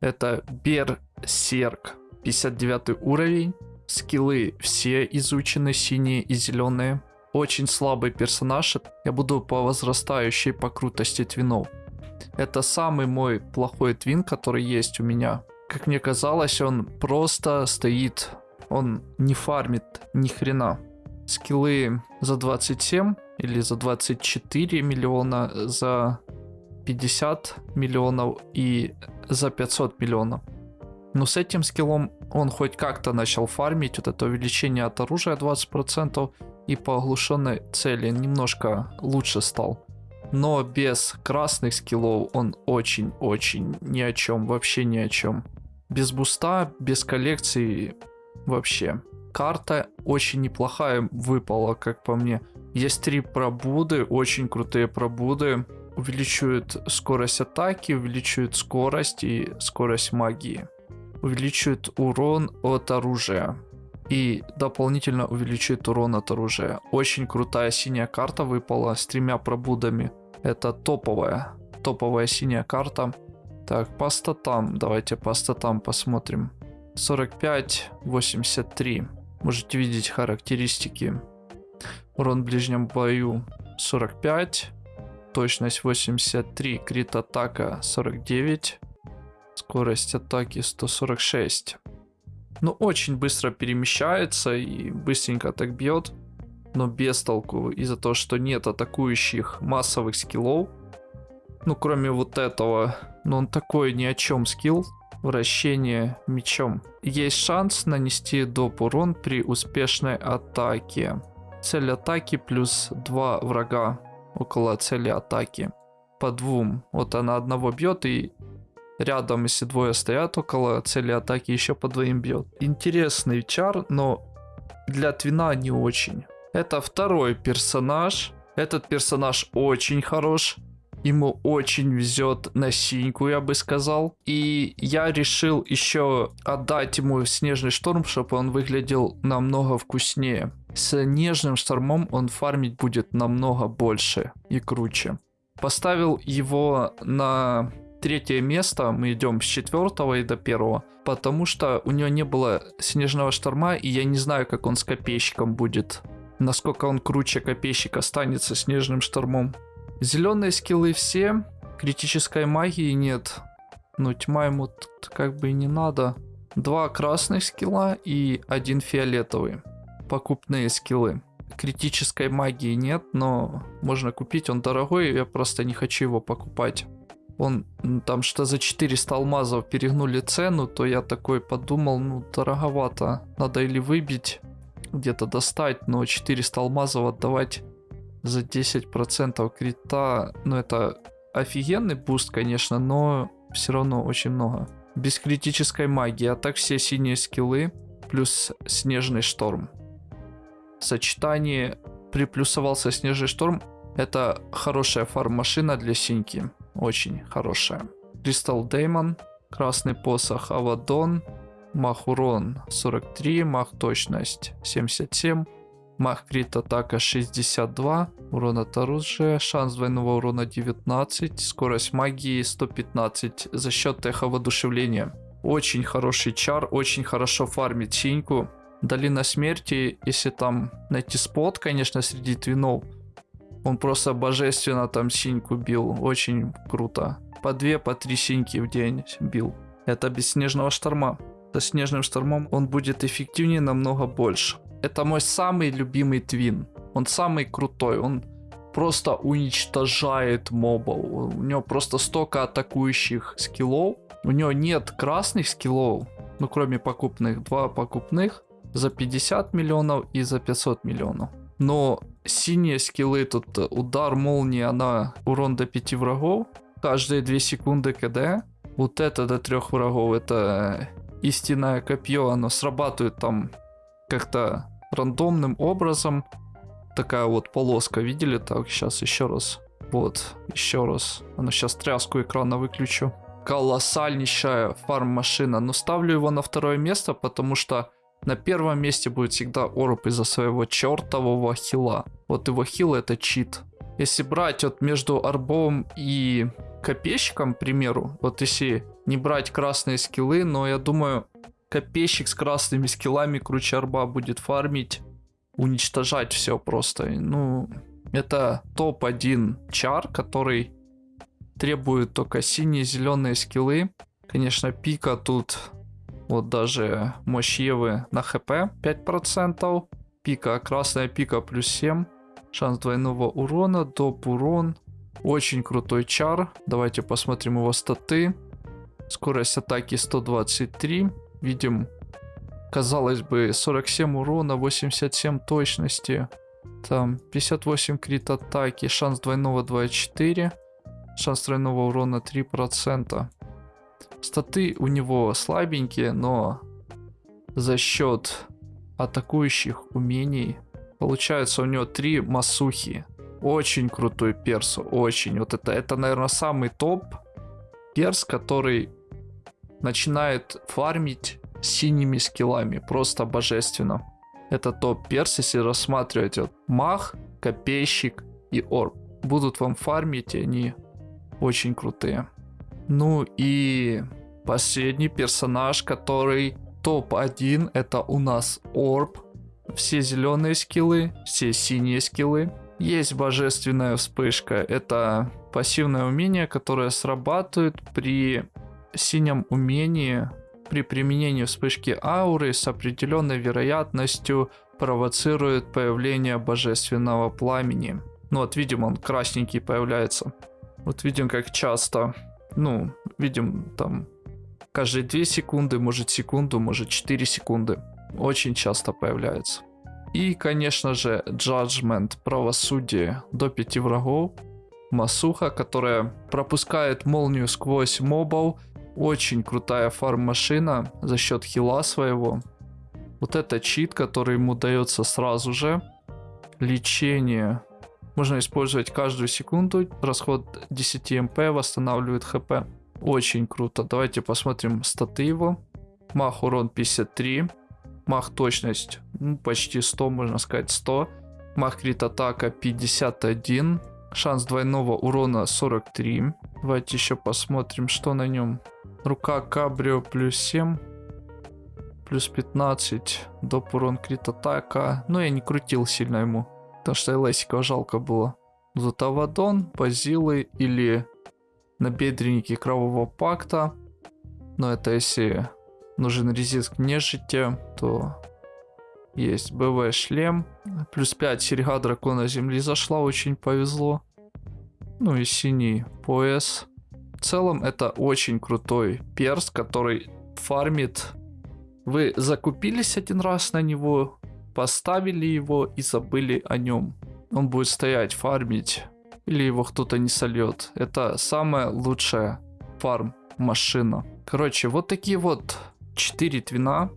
Это Берсерк, 59 уровень. Скиллы все изучены, синие и зеленые. Очень слабый персонаж. Я буду по возрастающей по крутости твинов. Это самый мой плохой твин, который есть у меня. Как мне казалось, он просто стоит. Он не фармит ни хрена. Скиллы за 27 или за 24 миллиона, за 50 миллионов и за 500 миллионов. Но с этим скиллом он хоть как-то начал фармить вот это увеличение от оружия 20% и по оглушенной цели немножко лучше стал. Но без красных скиллов он очень-очень ни о чем, вообще ни о чем. Без буста, без коллекции вообще. Карта очень неплохая выпала, как по мне. Есть три пробуды, очень крутые пробуды. Увеличивают скорость атаки, увеличивают скорость и скорость магии. Увеличивают урон от оружия. И дополнительно увеличивает урон от оружия. Очень крутая синяя карта выпала с тремя пробудами. Это топовая. Топовая синяя карта. Так, по статам. Давайте по статам посмотрим. 45, 83. Можете видеть характеристики. Урон в ближнем бою 45. Точность 83. Крит атака 49. Скорость атаки 146. Ну, очень быстро перемещается и быстренько так бьет. Но без толку из-за того, что нет атакующих массовых скиллов. Ну, кроме вот этого. Но он такой ни о чем скилл. Вращение мечом. Есть шанс нанести доп урон при успешной атаке. Цель атаки плюс 2 врага около цели атаки. По двум. Вот она одного бьет и рядом, если двое стоят около цели атаки, еще по двоим бьет. Интересный чар, но для твина не очень. Это второй персонаж. Этот персонаж очень хорош. Ему очень везет на синьку, я бы сказал. И я решил еще отдать ему снежный шторм, чтобы он выглядел намного вкуснее. С нежным штормом он фармить будет намного больше и круче. Поставил его на третье место, мы идем с четвертого и до первого, потому что у него не было снежного шторма, и я не знаю, как он с копейщиком будет. Насколько он круче копейщика останется снежным штормом. Зеленые скиллы все, критической магии нет. Но тьма ему как бы и не надо. Два красных скилла и один фиолетовый. Покупные скиллы. Критической магии нет, но можно купить. Он дорогой, я просто не хочу его покупать. Он там что за 400 алмазов перегнули цену, то я такой подумал, ну дороговато. Надо или выбить, где-то достать, но 400 алмазов отдавать за 10% крита. Ну, это офигенный буст, конечно, но все равно очень много. Без критической магии, а так все синие скиллы, плюс снежный шторм. Сочетание приплюсовался снежный шторм. Это хорошая фарм-машина для синьки. Очень хорошая. Кристал Деймон, красный посох Авадон, мах урон 43, мах точность 77, Мах крит атака 62, урон от оружия, шанс двойного урона 19, скорость магии 115 за счет эхо воодушевления. Очень хороший чар, очень хорошо фармит синьку. Долина смерти, если там найти спот, конечно, среди твинов, он просто божественно там синьку бил, очень круто. По две, по три синьки в день бил. Это без снежного шторма. Со снежным штормом он будет эффективнее намного больше. Это мой самый любимый твин. Он самый крутой. Он просто уничтожает мобов. У него просто столько атакующих скиллов. У него нет красных скиллов, ну кроме покупных. Два покупных за 50 миллионов и за 500 миллионов. Но синие скиллы тут удар молнии, она урон до 5 врагов. Каждые 2 секунды КД. Вот это до 3 врагов, это истинное копье, оно срабатывает там как-то рандомным образом. Такая вот полоска, видели? Так, сейчас еще раз. Вот, еще раз. Ну, сейчас тряску экрана выключу. Колоссальнейшая фарм-машина. Но ставлю его на второе место, потому что на первом месте будет всегда Орб из-за своего чертового хила. Вот его хил это чит. Если брать вот между Орбом и Копейщиком, к примеру, вот если не брать красные скиллы, но я думаю, копейщик с красными скиллами круче арба будет фармить, уничтожать все просто. Ну, это топ-1 чар, который требует только синие зеленые скиллы. Конечно, пика тут вот даже мощь Евы на хп 5%. Пика, красная пика плюс 7. Шанс двойного урона, доп урон. Очень крутой чар. Давайте посмотрим его статы. Скорость атаки 123. Видим, казалось бы, 47 урона, 87 точности. Там 58 крит атаки, шанс двойного 2,4. Шанс тройного урона 3%. Статы у него слабенькие, но за счет атакующих умений получается у него три масухи. Очень крутой перс, очень. Вот это, это, наверное, самый топ перс, который начинает фармить синими скиллами. Просто божественно. Это топ перс, если рассматривать вот мах, копейщик и орб. Будут вам фармить, и они очень крутые. Ну и последний персонаж, который топ-1, это у нас Орб. Все зеленые скиллы, все синие скиллы. Есть божественная вспышка. Это пассивное умение, которое срабатывает при синем умении, при применении вспышки ауры с определенной вероятностью провоцирует появление божественного пламени. Ну вот видим, он красненький появляется. Вот видим, как часто ну, видим там каждые 2 секунды, может секунду, может 4 секунды. Очень часто появляется. И, конечно же, Judgment, правосудие до 5 врагов. Масуха, которая пропускает молнию сквозь мобов. Очень крутая фарм-машина за счет хила своего. Вот это чит, который ему дается сразу же. Лечение можно использовать каждую секунду. Расход 10 МП восстанавливает ХП. Очень круто. Давайте посмотрим статы его. Мах урон 53. Мах точность ну, почти 100, можно сказать 100. Мах крит атака 51. Шанс двойного урона 43. Давайте еще посмотрим, что на нем. Рука Кабрио плюс 7. Плюс 15. Доп урон крит атака. Но я не крутил сильно ему. Потому что Элесика жалко было. Зутавадон, Базилы или набедренники Кровавого Пакта. Но это если нужен резиск нежити, то есть БВ шлем. Плюс 5 серьга дракона земли зашла, очень повезло. Ну и синий пояс. В целом это очень крутой перс, который фармит. Вы закупились один раз на него, Поставили его и забыли о нем. Он будет стоять, фармить. Или его кто-то не сольет. Это самая лучшая фарм машина. Короче, вот такие вот 4 твина.